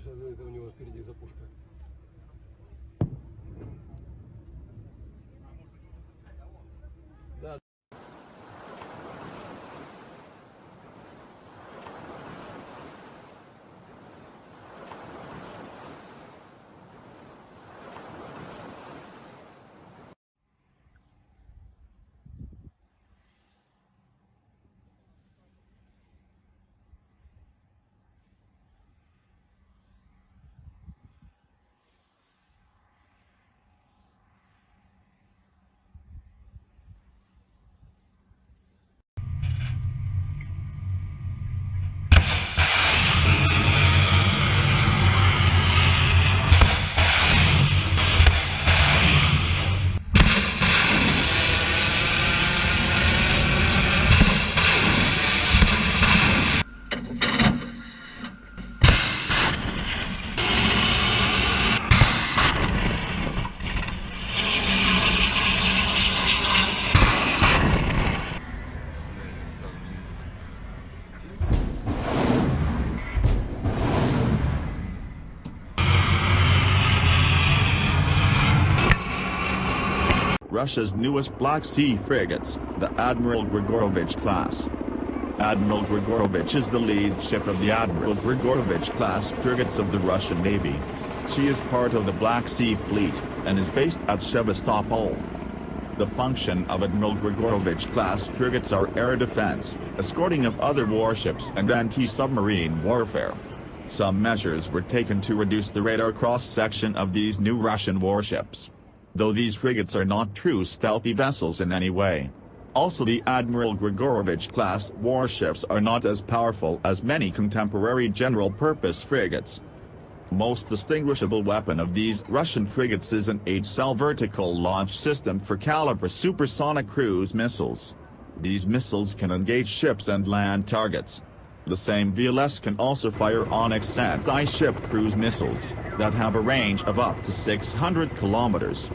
что это у него впереди запушка. Russia's newest Black Sea frigates, the Admiral Grigorovich class. Admiral Grigorovich is the lead ship of the Admiral Grigorovich class frigates of the Russian Navy. She is part of the Black Sea Fleet, and is based at Sevastopol. The function of Admiral Grigorovich class frigates are air defense, escorting of other warships and anti-submarine warfare. Some measures were taken to reduce the radar cross-section of these new Russian warships though these frigates are not true stealthy vessels in any way. Also the Admiral Grigorovich-class warships are not as powerful as many contemporary general-purpose frigates. Most distinguishable weapon of these Russian frigates is an H-cell vertical launch system for Kalibr supersonic cruise missiles. These missiles can engage ships and land targets. The same VLS can also fire Onyx anti-ship cruise missiles, that have a range of up to 600 kilometers.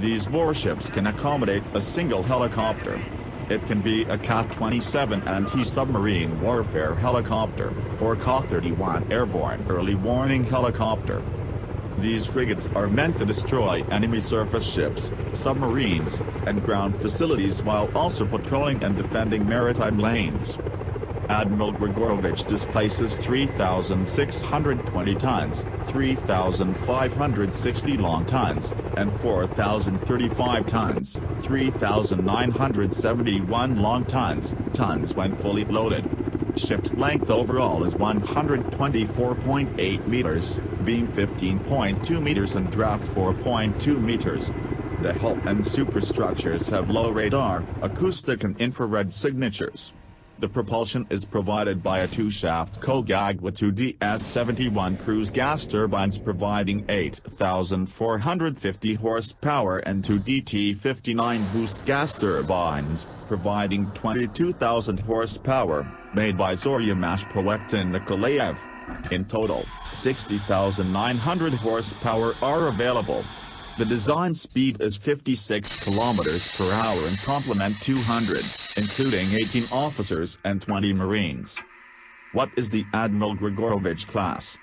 These warships can accommodate a single helicopter. It can be a Ka-27 anti-submarine warfare helicopter, or Ka-31 airborne early warning helicopter. These frigates are meant to destroy enemy surface ships, submarines, and ground facilities while also patrolling and defending maritime lanes. Admiral Grigorovich displaces 3,620 tons, 3,560 long tons, and 4,035 tons, 3,971 long tons, tons when fully loaded. Ship's length overall is 124.8 meters, beam 15.2 meters and draft 4.2 meters. The hull and superstructures have low radar, acoustic and infrared signatures. The propulsion is provided by a two-shaft COGAG with two DS-71 cruise gas turbines providing 8,450 horsepower and two DT-59 boost gas turbines, providing 22,000 horsepower, made by Zorya Project Nikolaev. In total, 60,900 horsepower are available. The design speed is 56 km per hour and complement 200, including 18 officers and 20 Marines. What is the Admiral Grigorovich class?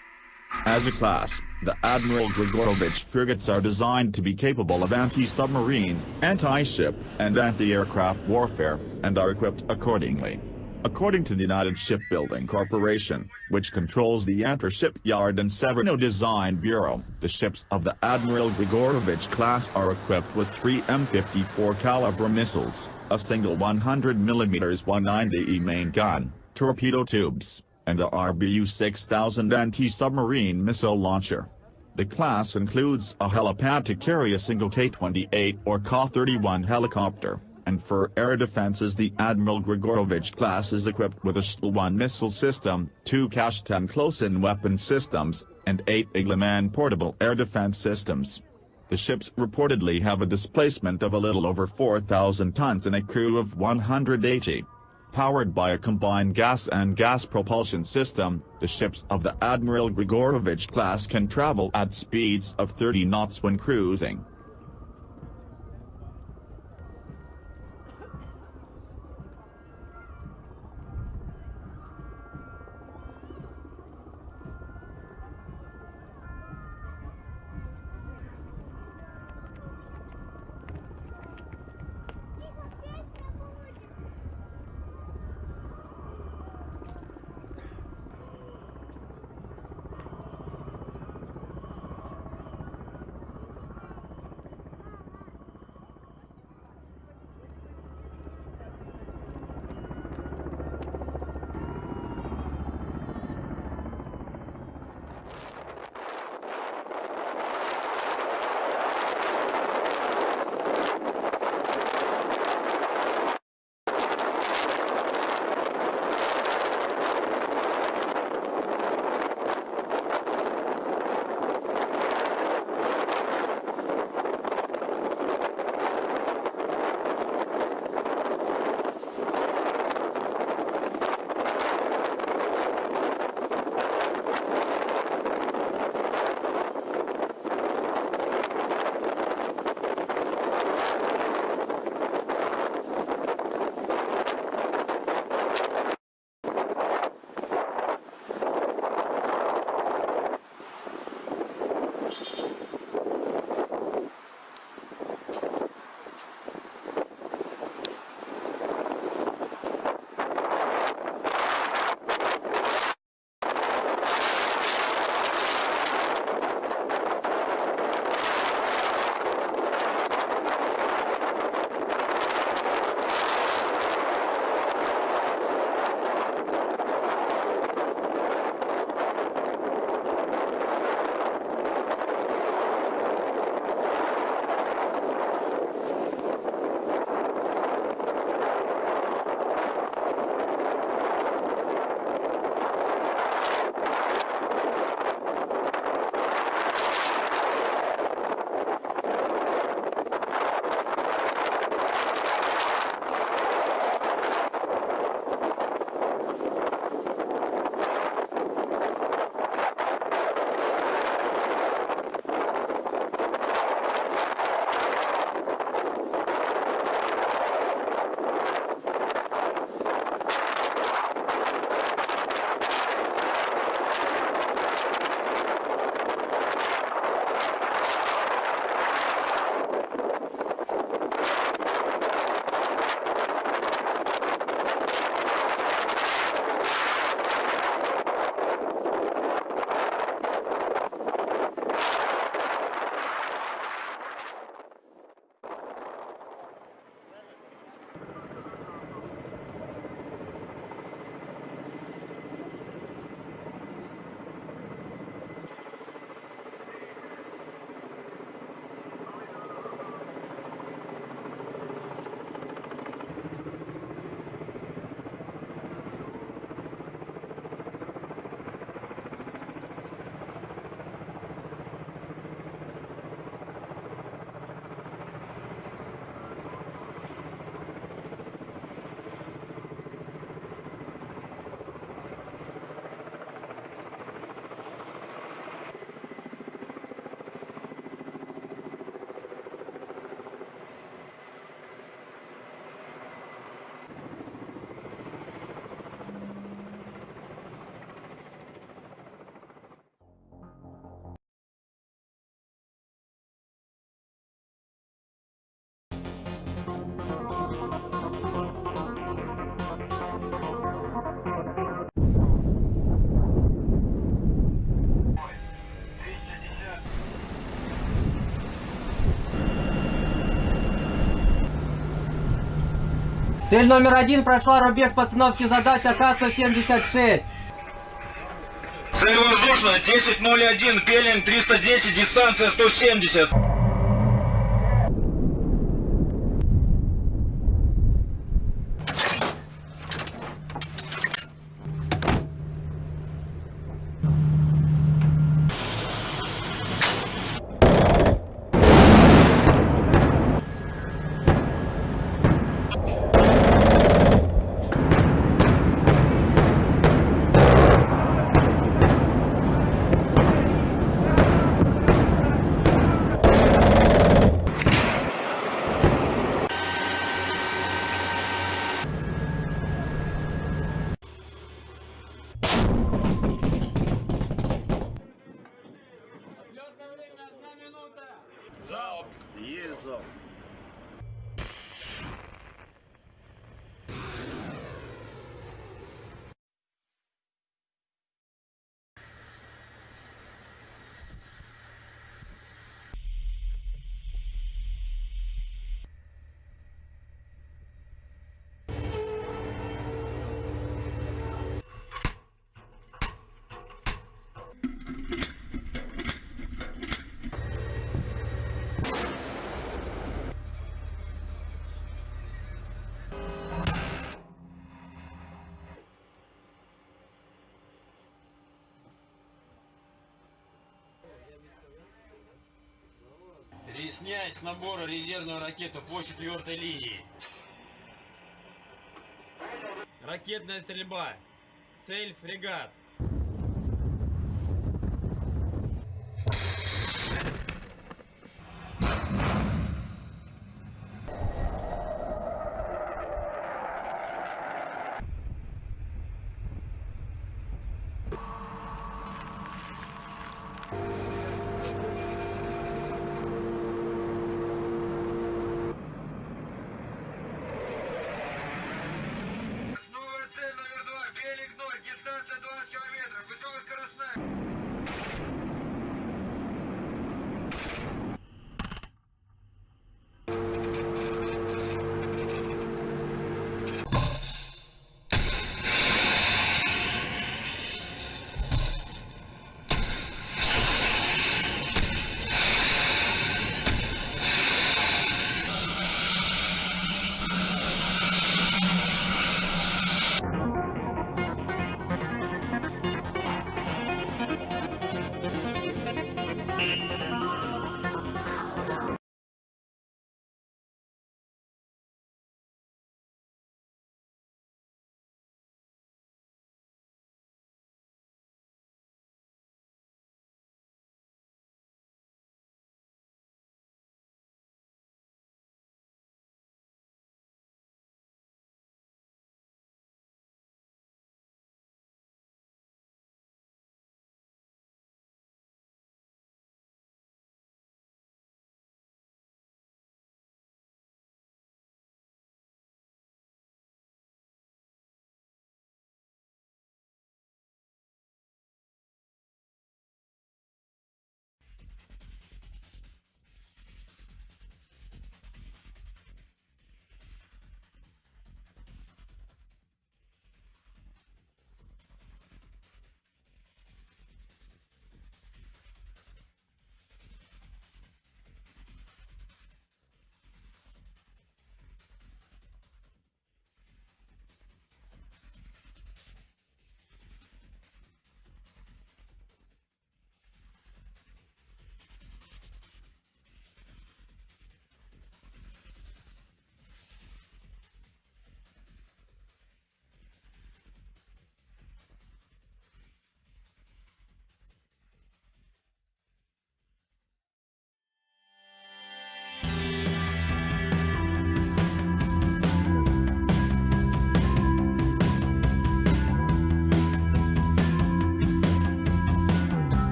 As a class, the Admiral Grigorovich frigates are designed to be capable of anti-submarine, anti-ship, and anti-aircraft warfare, and are equipped accordingly. According to the United Shipbuilding Corporation, which controls the Yantar Shipyard and Severnoye Design Bureau, the ships of the Admiral Grigorovich class are equipped with three M54 Kalibr missiles, a single 100mm 190E main gun, torpedo tubes, and a RBU-6000 anti-submarine missile launcher. The class includes a helipad to carry a single Ka-28 or Ka-31 helicopter and for air defenses the Admiral Grigorovich class is equipped with a Shtil-1 missile system, two Kashtan close-in weapon systems, and eight Iglaman portable air defense systems. The ships reportedly have a displacement of a little over 4,000 tons and a crew of 180. Powered by a combined gas and gas propulsion system, the ships of the Admiral Grigorovich class can travel at speeds of 30 knots when cruising. Цель номер один прошла рубеж постановки задач АК-176. Цель воздушная, 10.01, пелинг 310, дистанция 170. Снять с набора резервную ракету по четвертой линии. Ракетная стрельба. Цель фрегат.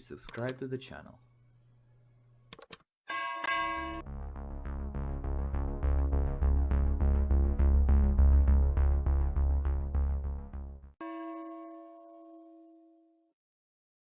Please subscribe to the channel.